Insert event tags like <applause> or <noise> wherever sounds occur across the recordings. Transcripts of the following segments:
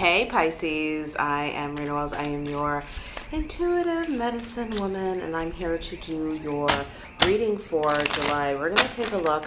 Hey Pisces, I am Rena Wells. I am your intuitive medicine woman and I'm here to do your reading for July. We're going to take a look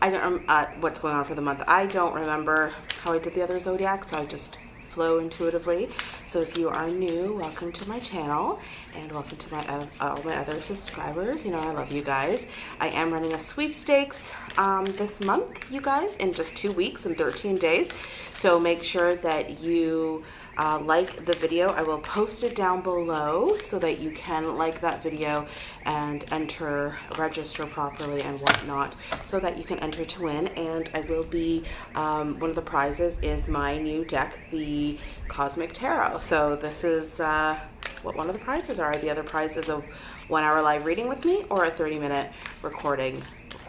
I don't um, what's going on for the month. I don't remember how I did the other zodiac, so I just flow intuitively. So if you are new, welcome to my channel and welcome to my uh, all my other subscribers. You know I love you guys. I am running a sweepstakes um, this month, you guys, in just two weeks and 13 days. So make sure that you uh, like the video. I will post it down below so that you can like that video and enter, register properly and whatnot so that you can enter to win. And I will be, um, one of the prizes is my new deck, the Cosmic Tarot. So this is uh, what one of the prizes are. The other prize is a one hour live reading with me or a 30 minute recording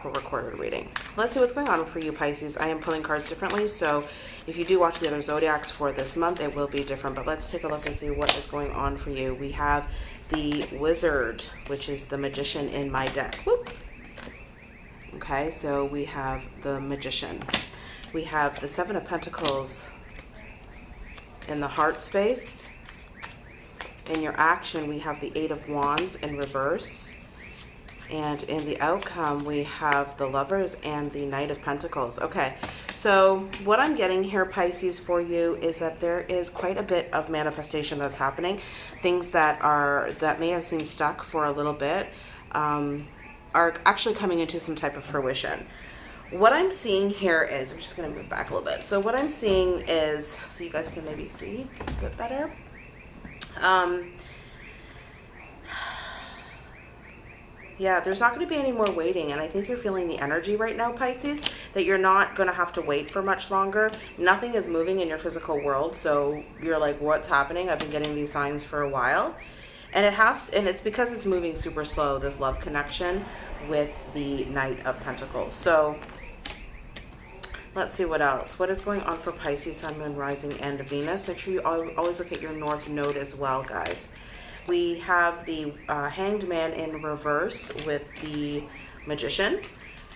recorded reading. Let's see what's going on for you Pisces. I am pulling cards differently, so if you do watch the other zodiacs for this month, it will be different. But let's take a look and see what is going on for you. We have the Wizard, which is the Magician in my deck. Whoop. Okay, so we have the Magician. We have the Seven of Pentacles in the heart space. In your action, we have the Eight of Wands in reverse. And in the outcome, we have the Lovers and the Knight of Pentacles. Okay, so what I'm getting here, Pisces, for you is that there is quite a bit of manifestation that's happening. Things that are that may have seemed stuck for a little bit um, are actually coming into some type of fruition. What I'm seeing here is, I'm just going to move back a little bit. So what I'm seeing is, so you guys can maybe see a bit better. Um, Yeah, there's not going to be any more waiting. And I think you're feeling the energy right now, Pisces, that you're not going to have to wait for much longer. Nothing is moving in your physical world. So you're like, what's happening? I've been getting these signs for a while. And it has, and it's because it's moving super slow, this love connection with the Knight of Pentacles. So let's see what else. What is going on for Pisces, Sun, Moon, Rising, and Venus? Make sure you always look at your North Node as well, guys. We have the uh, Hanged Man in reverse with the Magician.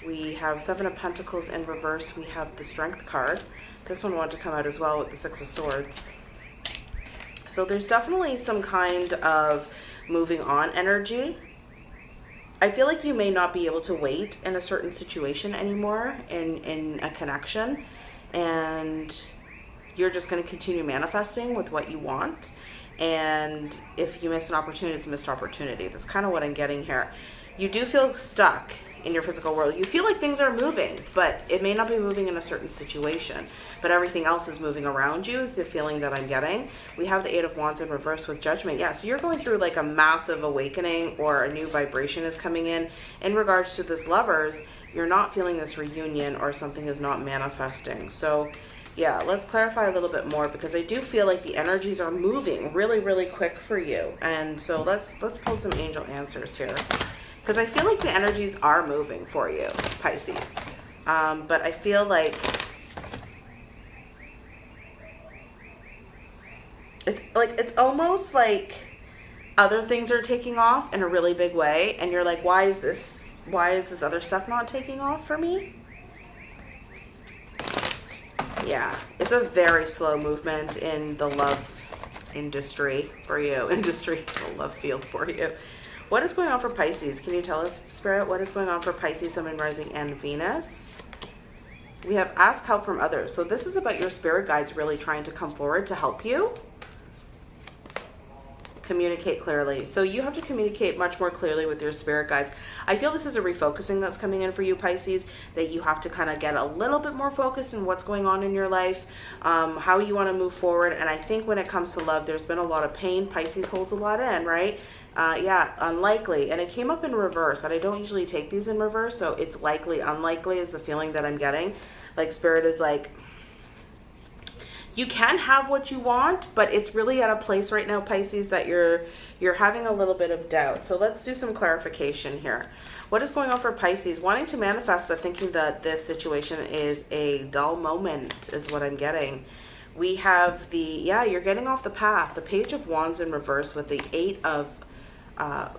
We have Seven of Pentacles in reverse. We have the Strength card. This one wanted to come out as well with the Six of Swords. So there's definitely some kind of moving on energy. I feel like you may not be able to wait in a certain situation anymore in, in a connection. And you're just going to continue manifesting with what you want and if you miss an opportunity, it's a missed opportunity. That's kind of what I'm getting here. You do feel stuck in your physical world. You feel like things are moving, but it may not be moving in a certain situation, but everything else is moving around you is the feeling that I'm getting. We have the Eight of Wands in reverse with Judgment. Yeah, so you're going through like a massive awakening or a new vibration is coming in. In regards to this lovers, you're not feeling this reunion or something is not manifesting. So yeah, let's clarify a little bit more because I do feel like the energies are moving really, really quick for you. And so let's let's pull some angel answers here because I feel like the energies are moving for you, Pisces. Um, but I feel like it's like it's almost like other things are taking off in a really big way and you're like why is this why is this other stuff not taking off for me yeah, it's a very slow movement in the love industry for you, <laughs> industry, the love field for you. What is going on for Pisces? Can you tell us, Spirit, what is going on for Pisces, Sun, and Rising, and Venus? We have ask help from others. So this is about your spirit guides really trying to come forward to help you communicate clearly. So you have to communicate much more clearly with your spirit guides. I feel this is a refocusing that's coming in for you, Pisces, that you have to kind of get a little bit more focused in what's going on in your life, um, how you want to move forward. And I think when it comes to love, there's been a lot of pain. Pisces holds a lot in, right? Uh, yeah, unlikely. And it came up in reverse. And I don't usually take these in reverse. So it's likely, unlikely is the feeling that I'm getting. Like spirit is like, you can have what you want, but it's really at a place right now, Pisces, that you're you're having a little bit of doubt. So let's do some clarification here. What is going on for Pisces? Wanting to manifest, but thinking that this situation is a dull moment is what I'm getting. We have the, yeah, you're getting off the path. The Page of Wands in reverse with the Eight of uh,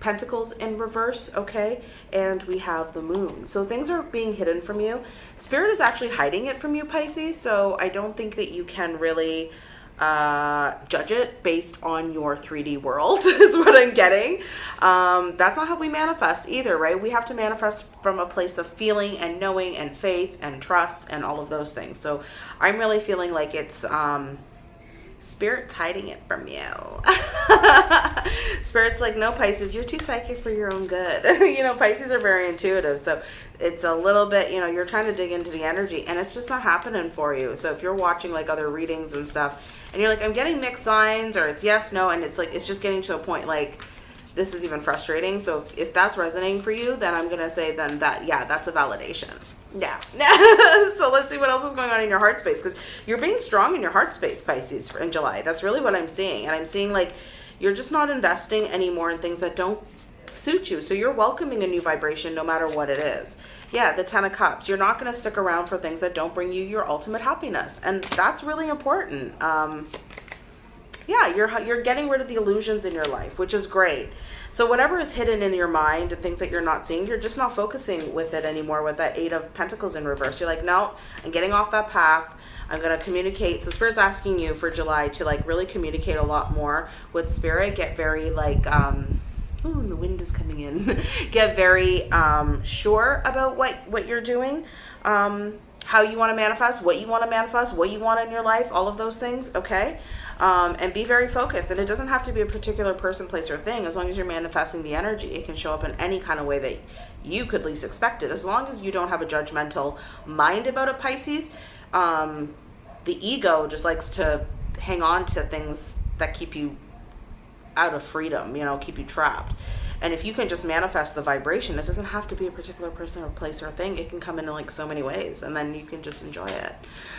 Pentacles in reverse, okay? And we have the moon. So things are being hidden from you. Spirit is actually hiding it from you, Pisces, so I don't think that you can really uh, judge it based on your 3D world, <laughs> is what I'm getting. Um, that's not how we manifest either, right? We have to manifest from a place of feeling and knowing and faith and trust and all of those things. So I'm really feeling like it's. Um, Spirit's hiding it from you. <laughs> Spirit's like, no, Pisces, you're too psychic for your own good. <laughs> you know, Pisces are very intuitive. So it's a little bit, you know, you're trying to dig into the energy and it's just not happening for you. So if you're watching like other readings and stuff and you're like, I'm getting mixed signs or it's yes, no, and it's like, it's just getting to a point like, this is even frustrating. So if, if that's resonating for you, then I'm going to say then that, yeah, that's a validation. Yeah. <laughs> so let's see what else is going on in your heart space because you're being strong in your heart space, Pisces, in July. That's really what I'm seeing. And I'm seeing like you're just not investing anymore in things that don't suit you. So you're welcoming a new vibration no matter what it is. Yeah, the Ten of Cups. You're not going to stick around for things that don't bring you your ultimate happiness. And that's really important. Um, yeah, you're, you're getting rid of the illusions in your life, which is great. So whatever is hidden in your mind and things that you're not seeing, you're just not focusing with it anymore with that Eight of Pentacles in reverse. You're like, no, I'm getting off that path. I'm going to communicate. So Spirit's asking you for July to like really communicate a lot more with Spirit. Get very like, um, ooh, the wind is coming in. <laughs> Get very um, sure about what, what you're doing. Um, how you want to manifest, what you want to manifest, what you want in your life, all of those things, okay? um, and be very focused. And it doesn't have to be a particular person, place, or thing. As long as you're manifesting the energy, it can show up in any kind of way that you could least expect it. As long as you don't have a judgmental mind about a Pisces, um, the ego just likes to hang on to things that keep you out of freedom, you know, keep you trapped. And if you can just manifest the vibration, it doesn't have to be a particular person or place or thing. It can come in like so many ways and then you can just enjoy it.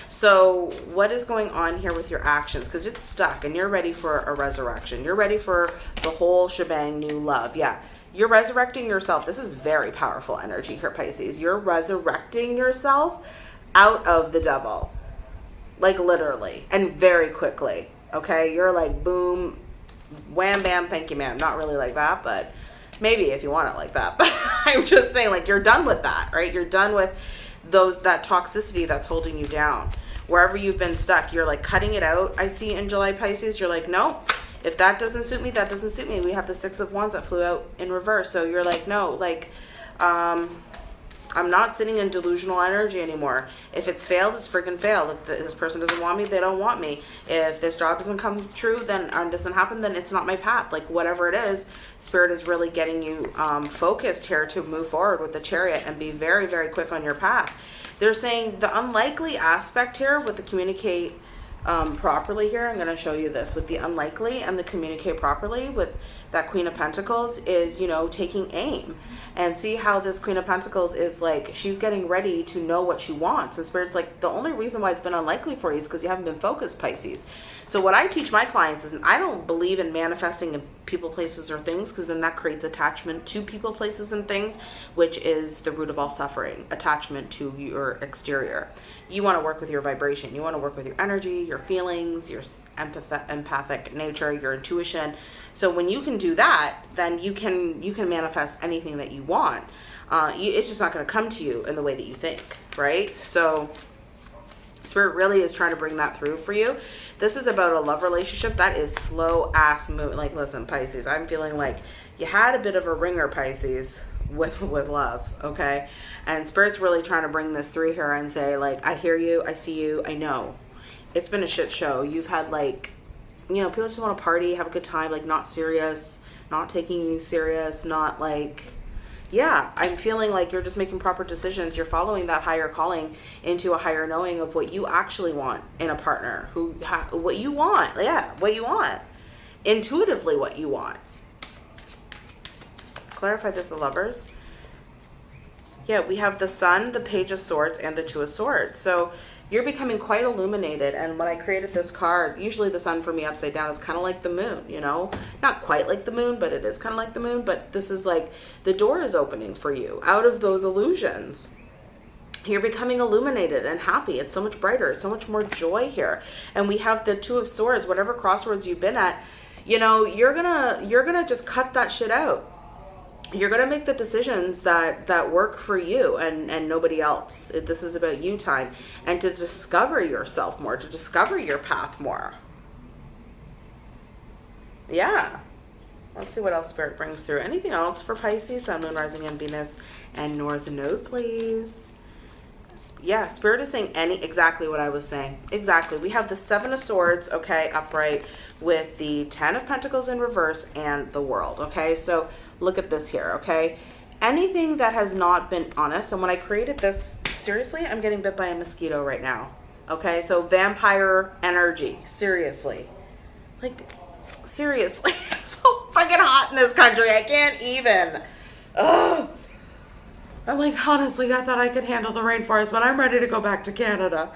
So what is going on here with your actions? Because it's stuck and you're ready for a resurrection. You're ready for the whole shebang, new love. Yeah. You're resurrecting yourself. This is very powerful energy here, Pisces. You're resurrecting yourself out of the devil. Like literally and very quickly. Okay. You're like, boom, wham, bam, thank you, ma'am. Not really like that, but maybe if you want it like that. <laughs> But I'm just saying like you're done with that, right? You're done with those that toxicity that's holding you down. Wherever you've been stuck, you're like cutting it out. I see in July Pisces, you're like, no, if that doesn't suit me, that doesn't suit me. We have the six of wands that flew out in reverse. So you're like, no, like, um, I'm not sitting in delusional energy anymore. If it's failed, it's freaking failed. If this person doesn't want me, they don't want me. If this job doesn't come true, then or doesn't happen, then it's not my path. Like whatever it is, Spirit is really getting you um, focused here to move forward with the chariot and be very, very quick on your path. They're saying the unlikely aspect here with the communicate um, properly here, I'm going to show you this, with the unlikely and the communicate properly with that Queen of Pentacles is, you know, taking aim and see how this Queen of Pentacles is like, she's getting ready to know what she wants. And Spirit's like, the only reason why it's been unlikely for you is because you haven't been focused, Pisces. So what I teach my clients is I don't believe in manifesting in people, places, or things because then that creates attachment to people, places, and things, which is the root of all suffering, attachment to your exterior. You want to work with your vibration. You want to work with your energy, your feelings, your empath empathic nature, your intuition. So when you can do that, then you can you can manifest anything that you want. Uh, you, it's just not going to come to you in the way that you think, right? So Spirit really is trying to bring that through for you. This is about a love relationship that is slow ass move. Like, listen, Pisces, I'm feeling like you had a bit of a wringer, Pisces, with with love, okay? And Spirit's really trying to bring this through here and say, like, I hear you, I see you, I know. It's been a shit show. You've had like, you know, people just want to party, have a good time, like not serious, not taking you serious, not like yeah, I'm feeling like you're just making proper decisions. You're following that higher calling into a higher knowing of what you actually want in a partner, who what you want. Yeah, what you want. Intuitively what you want. Clarify this, the lovers. Yeah, we have the sun, the page of swords, and the two of swords. So you're becoming quite illuminated. And when I created this card, usually the sun for me upside down is kind of like the moon, you know, not quite like the moon, but it is kind of like the moon. But this is like the door is opening for you out of those illusions. You're becoming illuminated and happy. It's so much brighter. It's so much more joy here. And we have the two of swords, whatever crossroads you've been at, you know, you're gonna, you're gonna just cut that shit out you're going to make the decisions that that work for you and and nobody else this is about you time and to discover yourself more to discover your path more yeah. Let's see what else Spirit brings through. Anything else for Pisces, Sun, Moon, Rising, and Venus, and North Node, please? Yeah, Spirit is saying any exactly what I was saying. Exactly. We have the Seven of Swords, okay, upright, with the Ten of Pentacles in reverse and the World, okay? So look at this here, okay? Anything that has not been honest, and when I created this, seriously, I'm getting bit by a mosquito right now, okay? So vampire energy, seriously. Like, seriously. <laughs> it's so fucking hot in this country. I can't even. Ugh. I'm like, honestly, I thought I could handle the rainforest, but I'm ready to go back to Canada.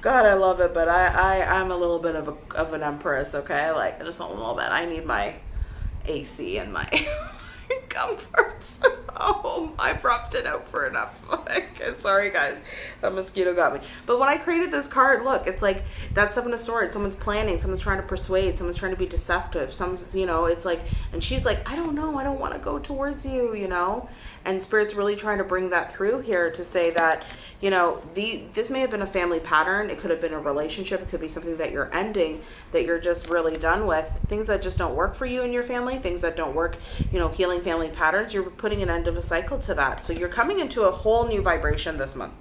God, I love it, but I, I, I'm a little bit of, a, of an empress, okay? Like, just a little bit. I need my AC and my <laughs> comforts. <laughs> Oh, I propped it out for enough. <laughs> Sorry, guys. That mosquito got me. But when I created this card, look, it's like that Seven of Swords. Someone's planning. Someone's trying to persuade. Someone's trying to be deceptive. Some, you know, it's like, and she's like, I don't know. I don't want to go towards you, you know? And Spirit's really trying to bring that through here to say that, you know, the this may have been a family pattern. It could have been a relationship. It could be something that you're ending, that you're just really done with. Things that just don't work for you and your family, things that don't work, you know, healing family patterns. You're putting an end of a cycle to that. So you're coming into a whole new vibration this month,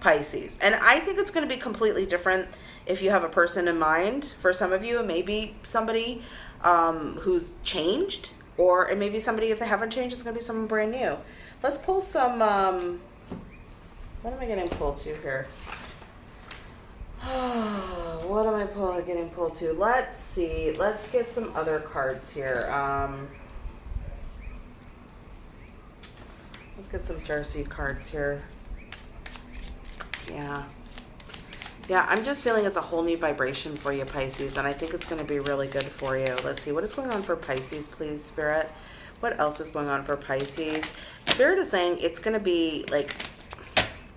Pisces. And I think it's going to be completely different if you have a person in mind. For some of you, it may be somebody um, who's changed, or it may be somebody, if they haven't changed, it's going to be someone brand new. Let's pull some... Um, what am I getting pulled to here? <sighs> what am I pull, getting pulled to? Let's see. Let's get some other cards here. Um, get some Starseed cards here. Yeah. Yeah, I'm just feeling it's a whole new vibration for you, Pisces, and I think it's going to be really good for you. Let's see. What is going on for Pisces, please, Spirit? What else is going on for Pisces? Spirit is saying it's going to be, like,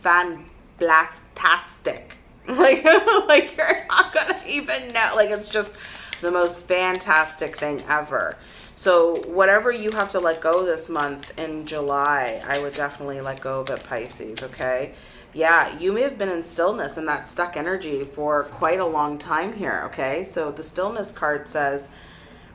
fan blastastic. <laughs> Like, <laughs> like you're not gonna even know. Like it's just the most fantastic thing ever. So whatever you have to let go this month in July, I would definitely let go of it, Pisces, okay? Yeah, you may have been in stillness and that stuck energy for quite a long time here, okay? So the stillness card says,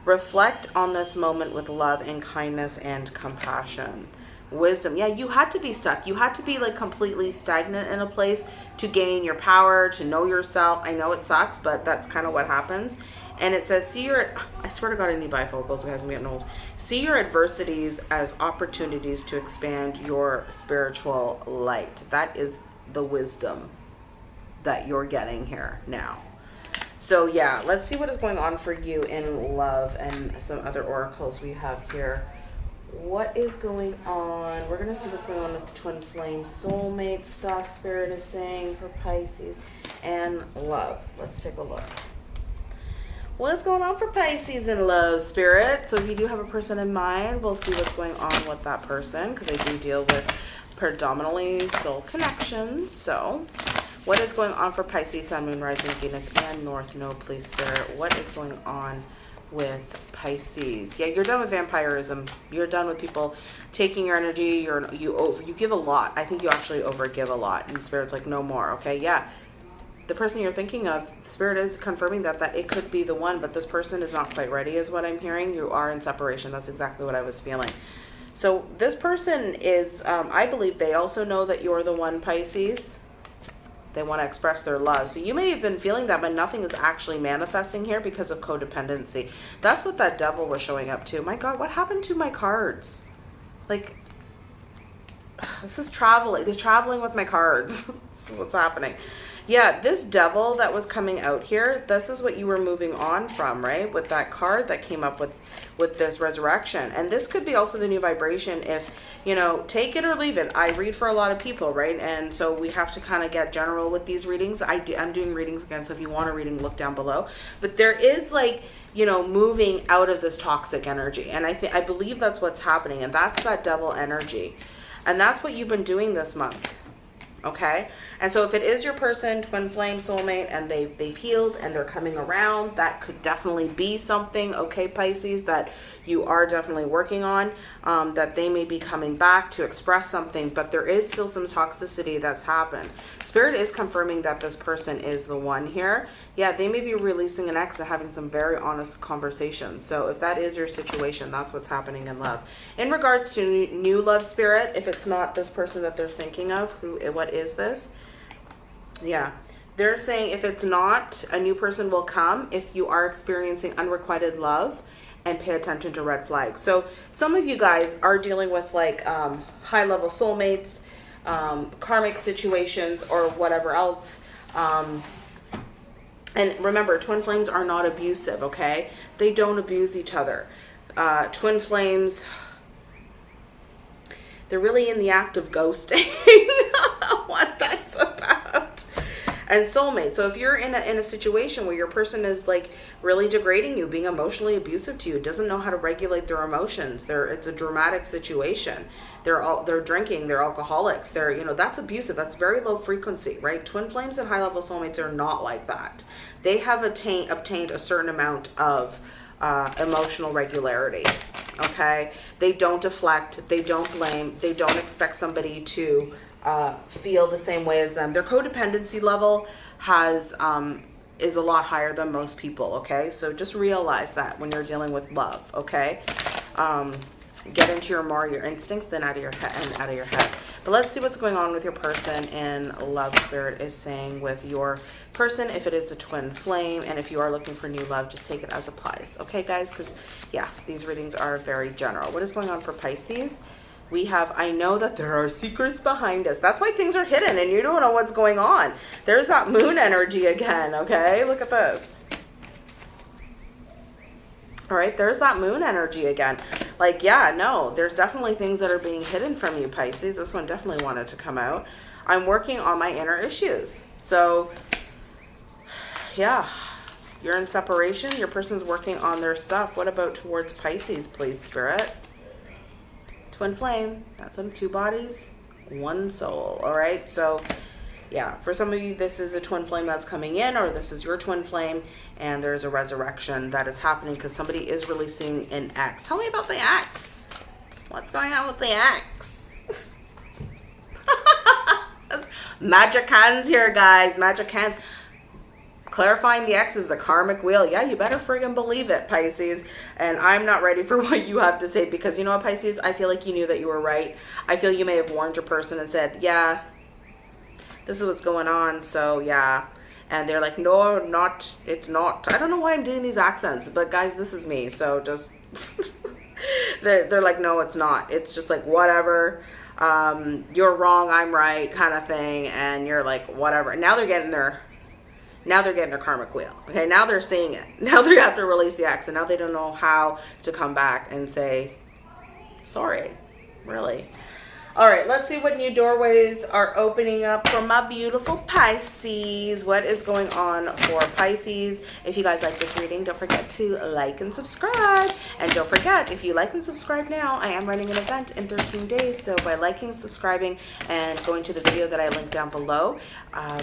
reflect on this moment with love and kindness and compassion. Wisdom. Yeah you had to be stuck. You had to be like completely stagnant in a place to gain your power to know yourself. I know it sucks but that's kind of what happens and it says see your i swear to god i need bifocals guys i'm getting old see your adversities as opportunities to expand your spiritual light that is the wisdom that you're getting here now so yeah let's see what is going on for you in love and some other oracles we have here what is going on? We're going to see what's going on with the twin flame soulmate stuff Spirit is saying for Pisces and love. Let's take a look. What's going on for Pisces and love, Spirit? So if you do have a person in mind, we'll see what's going on with that person because I do deal with predominantly soul connections. So what is going on for Pisces, Sun, Moon, Rising, Venus, and North Node, please, Spirit? What is going on with Pisces. Yeah, you're done with vampirism. You're done with people taking your energy. You're you over you give a lot. I think you actually overgive a lot. And spirit's like, no more. Okay, yeah. The person you're thinking of, spirit is confirming that that it could be the one, but this person is not quite ready, is what I'm hearing. You are in separation. That's exactly what I was feeling. So this person is, um, I believe they also know that you're the one, Pisces they want to express their love. So you may have been feeling that, but nothing is actually manifesting here because of codependency. That's what that devil was showing up to. My God, what happened to my cards? Like, this is traveling. This traveling with my cards. <laughs> this is what's happening. Yeah, this devil that was coming out here, this is what you were moving on from, right? With that card that came up with with this resurrection. And this could be also the new vibration if, you know, take it or leave it. I read for a lot of people, right? And so we have to kind of get general with these readings. I do, I'm doing readings again, so if you want a reading, look down below. But there is like, you know, moving out of this toxic energy. And I think I believe that's what's happening. And that's that devil energy. And that's what you've been doing this month. Okay? And so if it is your person, twin flame, soulmate, and they've, they've healed and they're coming around, that could definitely be something, okay, Pisces, that you are definitely working on, um, that they may be coming back to express something, but there is still some toxicity that's happened. Spirit is confirming that this person is the one here. Yeah, they may be releasing an ex and having some very honest conversations. So if that is your situation, that's what's happening in love. In regards to new love spirit, if it's not this person that they're thinking of, who, what is this? Yeah, they're saying if it's not, a new person will come if you are experiencing unrequited love and pay attention to red flags. So some of you guys are dealing with like um, high level soulmates, um, karmic situations or whatever else. Um, and remember, twin flames are not abusive, okay? They don't abuse each other. Uh, twin flames, they're really in the act of ghosting. <laughs> And soulmate. So if you're in a, in a situation where your person is like really degrading you, being emotionally abusive to you, doesn't know how to regulate their emotions, they're, it's a dramatic situation. They're all they're drinking they're alcoholics they're you know that's abusive that's very low frequency right? Twin flames and high level soulmates are not like that. They have attained obtained a certain amount of uh, emotional regularity okay? They don't deflect they don't blame they don't expect somebody to uh, feel the same way as them. Their codependency level has um, is a lot higher than most people okay? So just realize that when you're dealing with love okay? Um, get into your more your instincts than out of your head and out of your head but let's see what's going on with your person in love spirit is saying with your person if it is a twin flame and if you are looking for new love just take it as applies. Okay guys? Because yeah these readings are very general. What is going on for pisces? We have i know that there are secrets behind us. That's why things are hidden and you don't know what's going on. There's that moon energy again okay? Look at this. All right there's that moon energy again like yeah no there's definitely things that are being hidden from you pisces. This one definitely wanted to come out. I'm working on my inner issues. So yeah you're in separation. Your person's working on their stuff. What about towards pisces please spirit? Twin flame. That's on two bodies one soul. All right so yeah, for some of you, this is a twin flame that's coming in, or this is your twin flame, and there's a resurrection that is happening because somebody is releasing an ex. Tell me about the ex. What's going on with the ex? <laughs> Magic hands here, guys. Magic hands. Clarifying the ex is the karmic wheel. Yeah, you better friggin' believe it, Pisces. And I'm not ready for <laughs> what you have to say because you know what, Pisces? I feel like you knew that you were right. I feel you may have warned your person and said, yeah, this is what's going on. So yeah. And they're like, no, not, it's not. I don't know why I'm doing these accents, but guys, this is me. So just, <laughs> they're, they're like, no, it's not. It's just like, whatever. Um, you're wrong, I'm right kind of thing. And you're like, whatever. Now they're getting their, now they're getting their karmic wheel. Okay, now they're seeing it. <laughs> Now they have to release the accent now they don't know how to come back and say, sorry, really. All right, let's see what new doorways are opening up for my beautiful Pisces. What is going on for Pisces? If you guys like this reading, don't forget to like and subscribe. And don't forget, if you like and subscribe now, I am running an event in 13 days. So by liking, subscribing, and going to the video that I linked down below, uh,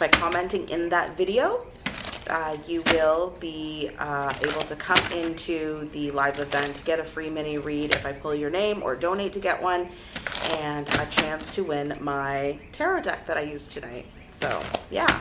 by commenting in that video, uh, you will be uh, able to come into the live event, get a free mini read if I pull your name or donate to get one, and a chance to win my tarot deck that I used tonight. So, yeah.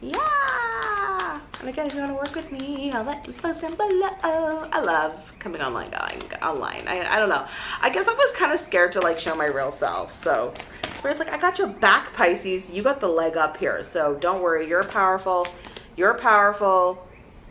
Yeah! And again, if you want to work with me, I'll let you post down below. I love coming online, going online. I, I don't know. I guess I was kind of scared to like show my real self. So, Spirit's like, I got your back, Pisces. You got the leg up here. So, don't worry. You're powerful you're powerful.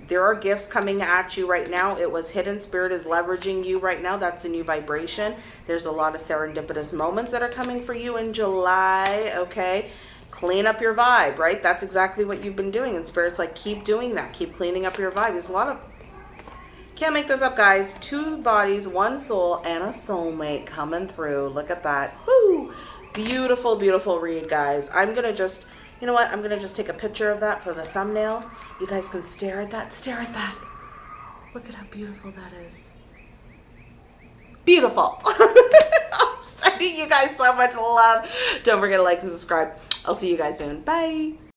There are gifts coming at you right now. It was hidden spirit is leveraging you right now. That's a new vibration. There's a lot of serendipitous moments that are coming for you in July. Okay. Clean up your vibe, right? That's exactly what you've been doing. And spirit's like, keep doing that. Keep cleaning up your vibe. There's a lot of can't make this up, guys. Two bodies, one soul, and a soulmate coming through. Look at that. Woo! Beautiful, beautiful read, guys. I'm going to just you know what? I'm going to just take a picture of that for the thumbnail. You guys can stare at that. Stare at that. Look at how beautiful that is. Beautiful. <laughs> I'm sending you guys so much love. Don't forget to like and subscribe. I'll see you guys soon. Bye.